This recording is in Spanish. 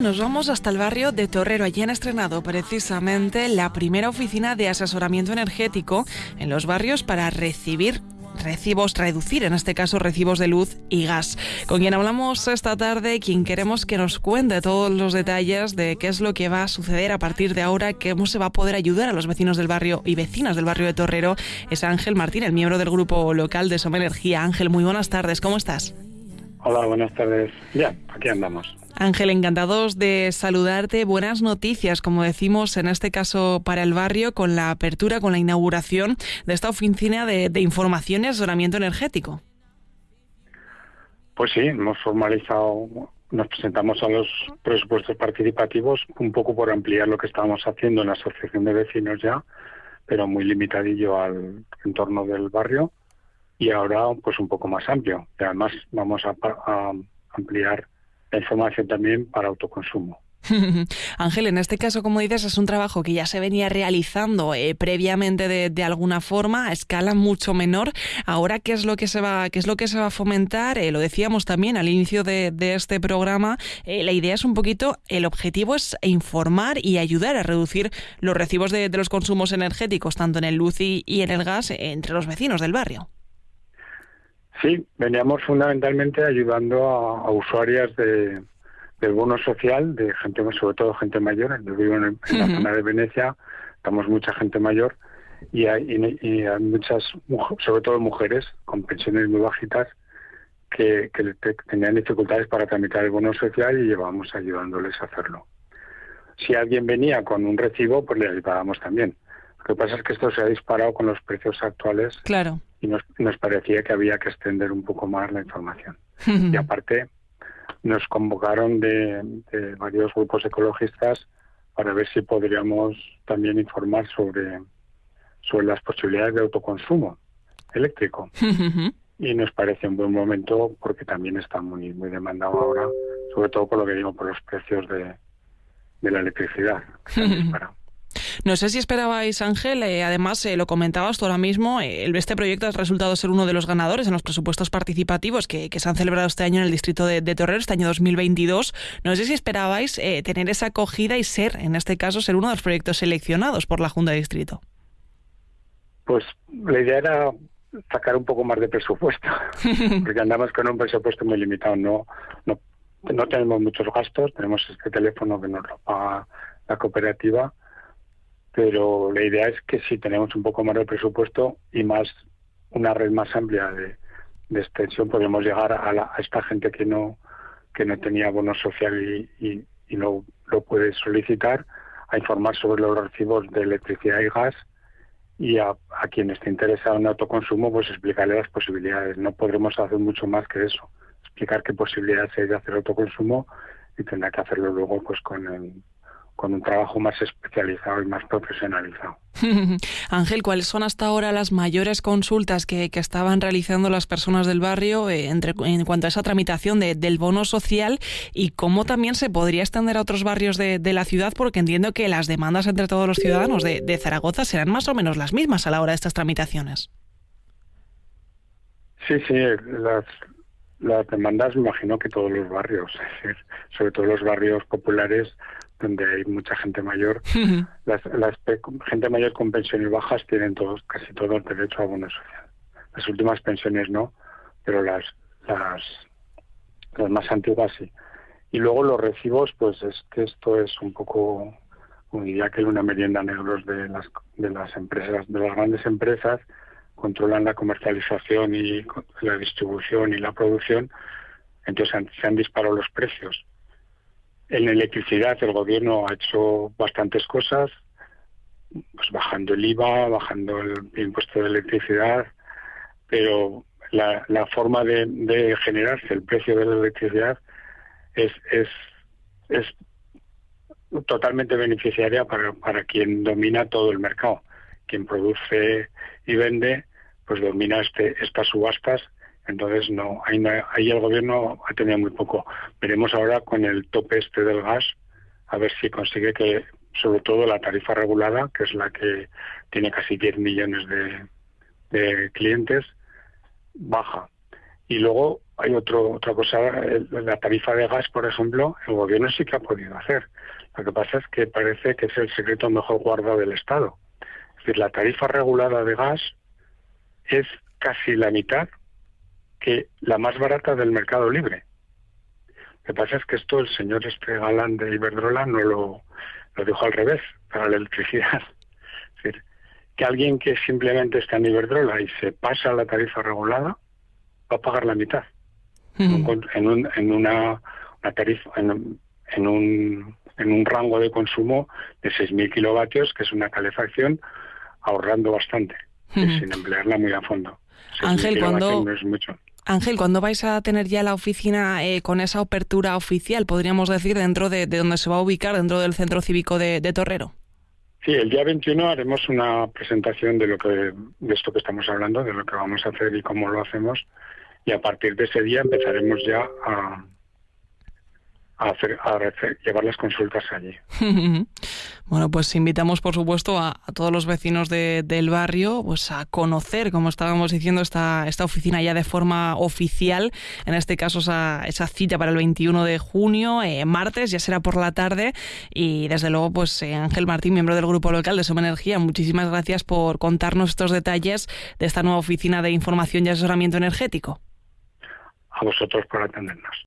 Nos vamos hasta el barrio de Torrero. Allí han estrenado precisamente la primera oficina de asesoramiento energético en los barrios para recibir recibos, reducir en este caso recibos de luz y gas. Con quien hablamos esta tarde, quien queremos que nos cuente todos los detalles de qué es lo que va a suceder a partir de ahora, cómo se va a poder ayudar a los vecinos del barrio y vecinas del barrio de Torrero, es Ángel Martín, el miembro del grupo local de Soma Energía. Ángel, muy buenas tardes, ¿cómo estás? Hola, buenas tardes. Ya, aquí andamos. Ángel, encantados de saludarte. Buenas noticias, como decimos en este caso para el barrio, con la apertura, con la inauguración de esta oficina de, información y asesoramiento energético. Pues sí, hemos formalizado, nos presentamos a los presupuestos participativos un poco por ampliar lo que estábamos haciendo en la asociación de vecinos ya, pero muy limitadillo al entorno del barrio y ahora pues un poco más amplio. Además vamos a ampliar información también para autoconsumo. Ángel, en este caso, como dices, es un trabajo que ya se venía realizando eh, previamente de, alguna forma a escala mucho menor. Ahora, ¿qué es lo que se va, qué es lo que se va a fomentar? Eh, lo decíamos también al inicio de, este programa. Eh, la idea es un poquito, el objetivo es informar y ayudar a reducir los recibos de, los consumos energéticos, tanto en el luz y, en el gas, entre los vecinos del barrio. Sí, veníamos fundamentalmente ayudando a, usuarias de, del bono social, de gente, sobre todo gente mayor. Yo vivo en, la zona de Venecia, estamos mucha gente mayor y hay, hay, muchas, sobre todo mujeres con pensiones muy bajitas que, que tenían dificultades para tramitar el bono social y llevábamos ayudándoles a hacerlo. Si alguien venía con un recibo, pues le ayudábamos también. Lo que pasa es que esto se ha disparado con los precios actuales. Claro y nos, nos parecía que había que extender un poco más la información. y aparte, nos convocaron de, varios grupos ecologistas para ver si podríamos también informar sobre, sobre las posibilidades de autoconsumo eléctrico. y nos parece un buen momento porque también está muy, muy demandado ahora, sobre todo por lo que digo, por los precios de, de la electricidad. No sé si esperabais, Ángel, eh, además eh, lo comentabas tú ahora mismo, eh, este proyecto ha resultado ser uno de los ganadores en los presupuestos participativos que, se han celebrado este año en el distrito de, Torrero, este año 2022. No sé si esperabais tener esa acogida y ser, en este caso, ser uno de los proyectos seleccionados por la Junta de Distrito. Pues la idea era sacar un poco más de presupuesto, porque andamos con un presupuesto muy limitado. No, no, no tenemos muchos gastos, tenemos este teléfono que nos lo paga la cooperativa pero la idea es que si tenemos un poco más de presupuesto y más una red más amplia de, extensión, podemos llegar a, esta gente que no que no tenía bono social y, y, no lo puede solicitar, a informar sobre los recibos de electricidad y gas y a, a, quien esté interesado en autoconsumo, pues explicarle las posibilidades. No podremos hacer mucho más que eso, explicar qué posibilidades hay de hacer autoconsumo y tendrá que hacerlo luego pues con el, con un trabajo más especializado y más profesionalizado. Ángel, ¿cuáles son hasta ahora las mayores consultas que, estaban realizando las personas del barrio eh, entre, en cuanto a esa tramitación del bono social y cómo también se podría extender a otros barrios de, la ciudad? Porque entiendo que las demandas entre todos los ciudadanos de, Zaragoza serán más o menos las mismas a la hora de estas tramitaciones. Sí, sí, las, las demandas me imagino que todos los barrios, sobre todo los barrios populares, donde hay mucha gente mayor, las, gente mayor con pensiones bajas tienen todos, casi todos derecho a bono social. Las últimas pensiones no, pero las, las, las más antiguas sí. Y luego los recibos, pues es que esto es un poco, como diría que una merienda negros de las, de las empresas, de las grandes empresas, controlan la comercialización y la distribución y la producción, entonces se han disparado los precios en electricidad el gobierno ha hecho bastantes cosas, pues bajando el IVA, bajando el impuesto de electricidad, pero la, forma de, generarse el precio de la electricidad es, es, es totalmente beneficiaria para, para quien domina todo el mercado. Quien produce y vende, pues domina este, estas subastas entonces, no, ahí, ahí el gobierno ha tenido muy poco. Veremos ahora con el tope este del gas, a ver si consigue que, sobre todo la tarifa regulada, que es la que tiene casi 10 millones de, clientes, baja. Y luego hay otro, otra cosa, la tarifa de gas, por ejemplo, el gobierno sí que ha podido hacer. Lo que pasa es que parece que es el secreto mejor guardado del Estado. Es decir, la tarifa regulada de gas es casi la mitad que la más barata del mercado libre. Lo que pasa es que esto el señor este galán de Iberdrola no lo, lo dijo al revés para la electricidad. Es decir, que alguien que simplemente está en Iberdrola y se pasa a la tarifa regulada va a pagar la mitad. en, un, en una, tarifa, en, un, en un rango de consumo de 6.000 kilovatios, que es una calefacción, ahorrando bastante, sin emplearla muy a fondo. Ángel, cuando... Ángel, ¿cuándo vais a tener ya la oficina eh, con esa apertura oficial, podríamos decir, dentro de, de, donde se va a ubicar, dentro del centro cívico de, Torrero? Sí, el día 21 haremos una presentación de lo que de esto que estamos hablando, de lo que vamos a hacer y cómo lo hacemos, y a partir de ese día empezaremos ya a, a, hacer, a llevar las consultas allí. bueno, pues invitamos, por supuesto, a, todos los vecinos del barrio pues a conocer, como estábamos diciendo, esta, esta oficina ya de forma oficial. En este caso, esa, esa cita para el 21 de junio, eh, martes, ya será por la tarde. Y desde luego, pues eh, Ángel Martín, miembro del grupo local de Soma Energía, muchísimas gracias por contarnos estos detalles de esta nueva oficina de información y asesoramiento energético. A vosotros por atendernos.